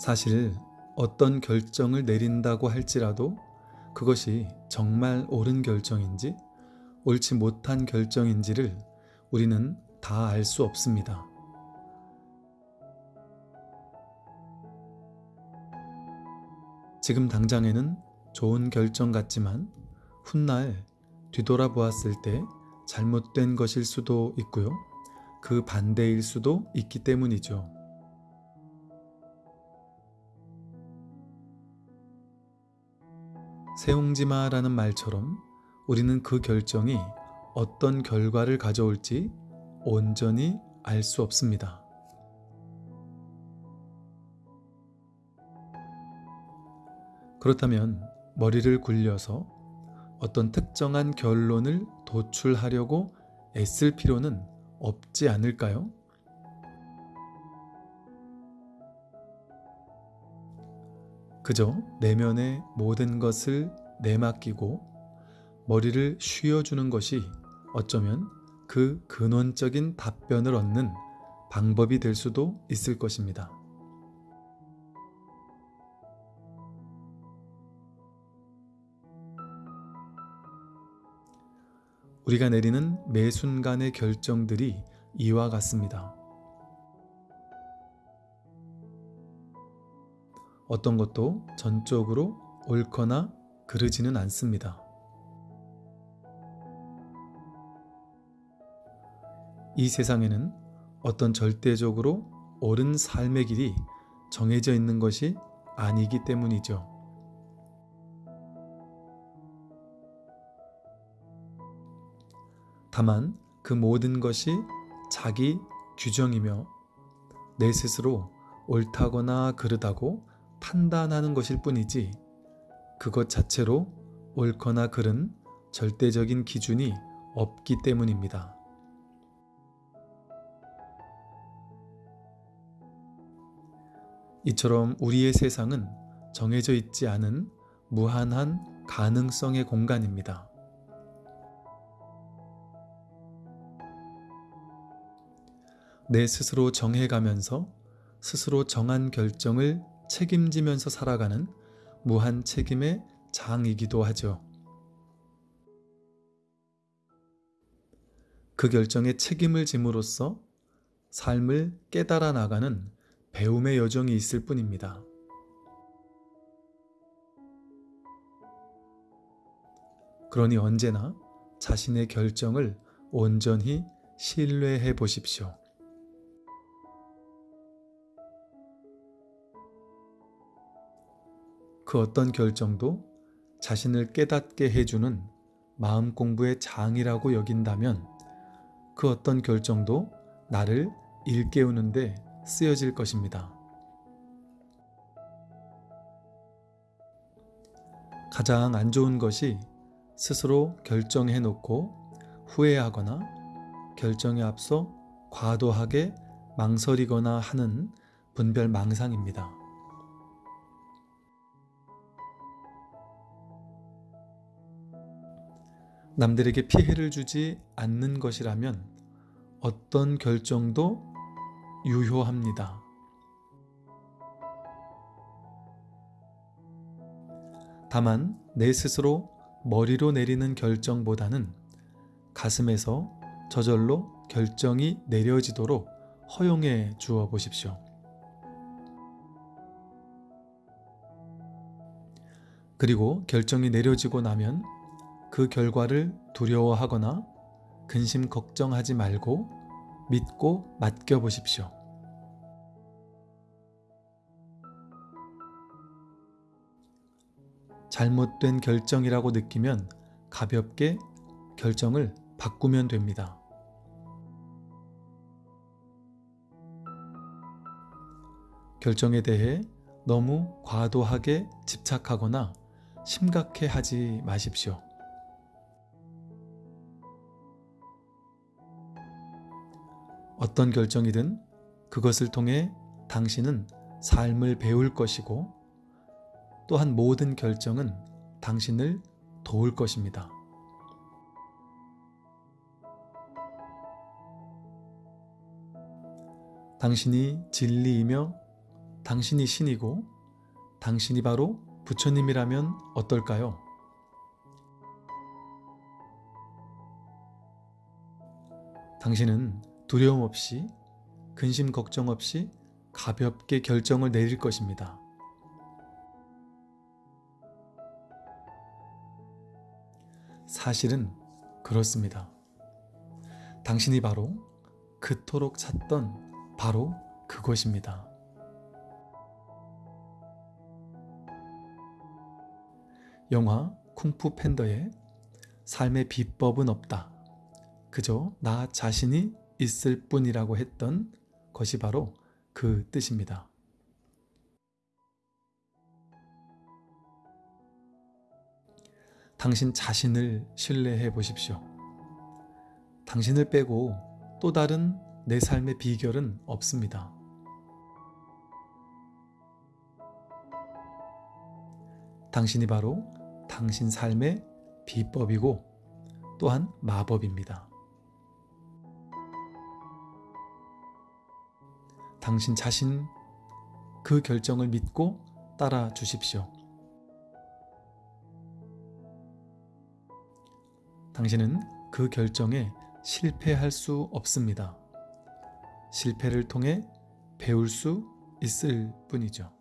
사실 어떤 결정을 내린다고 할지라도 그것이 정말 옳은 결정인지 옳지 못한 결정인지를 우리는 다 알 수 없습니다. 지금 당장에는 좋은 결정 같지만 훗날 뒤돌아보았을 때 잘못된 것일 수도 있고요. 그 반대일 수도 있기 때문이죠. 세옹지마라는 말처럼 우리는 그 결정이 어떤 결과를 가져올지 온전히 알 수 없습니다. 그렇다면 머리를 굴려서 어떤 특정한 결론을 도출하려고 애쓸 필요는 없지 않을까요? 그저 내면의 모든 것을 내맡기고 머리를 쉬어주는 것이 어쩌면 그 근원적인 답변을 얻는 방법이 될 수도 있을 것입니다. 우리가 내리는 매 순간의 결정들이 이와 같습니다. 어떤 것도 전적으로 옳거나 그르지는 않습니다. 이 세상에는 어떤 절대적으로 옳은 삶의 길이 정해져 있는 것이 아니기 때문이죠. 다만 그 모든 것이 자기 규정이며 내 스스로 옳다거나 그르다고 판단하는 것일 뿐이지 그것 자체로 옳거나 그른 절대적인 기준이 없기 때문입니다. 이처럼 우리의 세상은 정해져 있지 않은 무한한 가능성의 공간입니다. 내 스스로 정해가면서 스스로 정한 결정을 책임지면서 살아가는 무한 책임의 장이기도 하죠. 그 결정에 책임을 짐으로써 삶을 깨달아 나가는 배움의 여정이 있을 뿐입니다. 그러니 언제나 자신의 결정을 온전히 신뢰해 보십시오. 그 어떤 결정도 자신을 깨닫게 해주는 마음 공부의 장이라고 여긴다면 그 어떤 결정도 나를 일깨우는데 쓰여질 것입니다. 가장 안 좋은 것이 스스로 결정해 놓고 후회하거나 결정에 앞서 과도하게 망설이거나 하는 분별 망상입니다. 남들에게 피해를 주지 않는 것이라면 어떤 결정도 유효합니다. 다만 내 스스로 머리로 내리는 결정보다는 가슴에서 저절로 결정이 내려지도록 허용해 주어 보십시오. 그리고 결정이 내려지고 나면 그 결과를 두려워하거나 근심 걱정하지 말고 믿고 맡겨보십시오. 잘못된 결정이라고 느끼면 가볍게 결정을 바꾸면 됩니다. 결정에 대해 너무 과도하게 집착하거나 심각해 하지 마십시오. 어떤 결정이든 그것을 통해 당신은 삶을 배울 것이고 또한 모든 결정은 당신을 도울 것입니다. 당신이 진리이며 당신이 신이고 당신이 바로 부처님이라면 어떨까요? 당신은 두려움 없이 근심 걱정 없이 가볍게 결정을 내릴 것입니다. 사실은 그렇습니다. 당신이 바로 그토록 찾던 바로 그것입니다. 영화 쿵푸 팬더의 삶의 비법은 없다. 그저 나 자신이 있을 뿐이라고 했던 것이 바로 그 뜻입니다. 당신 자신을 신뢰해 보십시오. 당신을 빼고 또 다른 내 삶의 비결은 없습니다. 당신이 바로 당신 삶의 비법이고 또한 마법입니다. 당신 자신 그 결정을 믿고 따라 주십시오. 당신은 그 결정에 실패할 수 없습니다. 실패를 통해 배울 수 있을 뿐이죠.